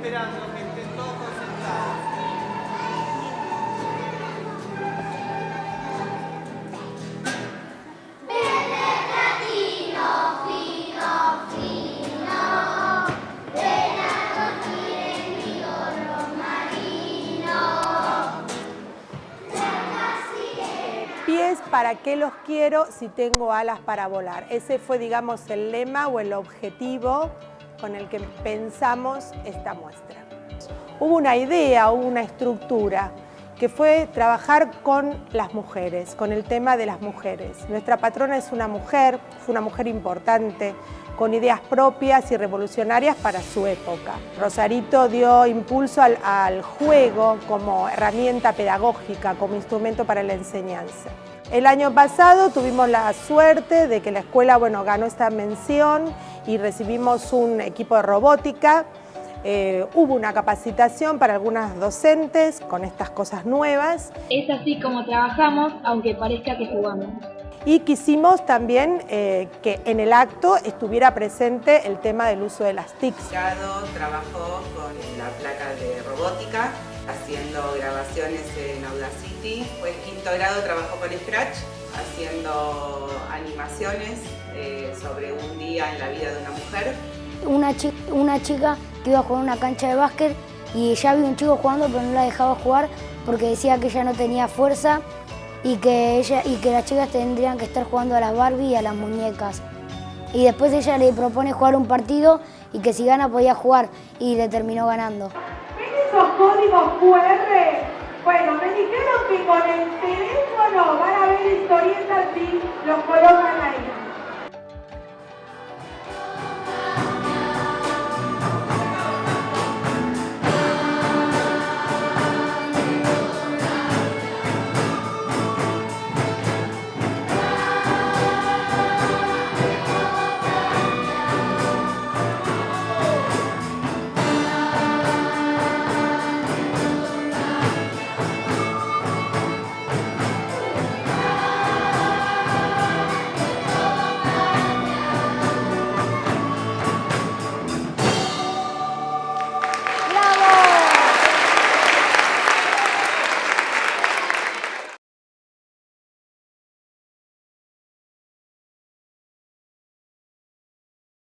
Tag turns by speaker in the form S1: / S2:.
S1: esperando que estén todos concentrados.
S2: pies, ¿para qué los quiero si tengo alas para volar? Ese fue, digamos, el lema o el objetivo con el que pensamos esta muestra. Hubo una idea, hubo una estructura que fue trabajar con las mujeres, con el tema de las mujeres. Nuestra patrona es una mujer, fue una mujer importante, con ideas propias y revolucionarias para su época. Rosarito dio impulso al, al juego como herramienta pedagógica, como instrumento para la enseñanza. El año pasado tuvimos la suerte de que la escuela bueno, ganó esta mención y recibimos un equipo de robótica. Eh, hubo una capacitación para algunas docentes con estas cosas nuevas.
S3: Es así como trabajamos, aunque parezca que jugamos
S2: y quisimos también eh, que en el acto estuviera presente el tema del uso de las TICs.
S4: trabajó con la placa de robótica, haciendo grabaciones en Audacity. Fue quinto grado, trabajó con Scratch, haciendo animaciones eh, sobre un día en la vida de una mujer.
S5: Una chica, que iba a jugar una cancha de básquet y ya había un chico jugando pero no la dejaba jugar porque decía que ella no tenía fuerza y que las chicas tendrían que estar jugando a las Barbie y a las muñecas. Y después ella le propone jugar un partido y que si gana podía jugar y le terminó ganando.
S6: ¿Ven esos códigos QR? Bueno, me dijeron que con el teléfono van a ver historietas y los colocan ahí.